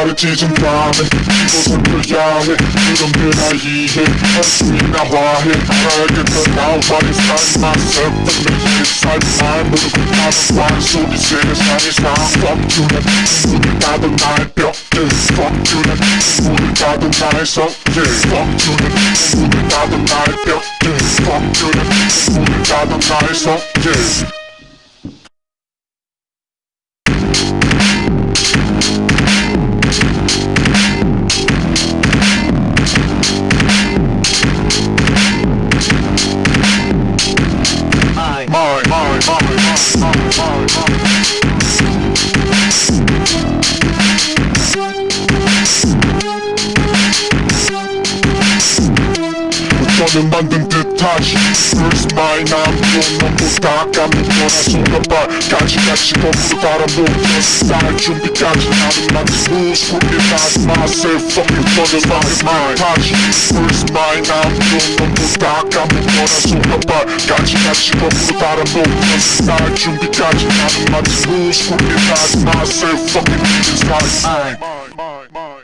말했지 좀 다음에 이곳은 그야 해 그럼 그나 이해 한숨이나 화해 알겠다 now but it's not myself and me inside my 모르고 나는 완소리 세상의 상 Fuck you 난 눈을 닫은 나의 벽들 Fuck you 난 눈을 닫은 나의 성질 Fuck you 난 눈을 닫은 나의 벽들 Fuck you 난 눈을 닫은 나의 성질 너는 만든 듯하지 First mine I'm 너무보다 까먹거나 손가발 가지같이 거꾸로 따라 놓던 스타일 준비까지 나는 만든 moves Recognize myself from the front of my mind 하지 First mine I'm 너무보다 까먹거나 손가발 가지같이 거꾸로 따라 놓던 스타일 준비까지 나는 만든 moves Recognize myself from the front of my mind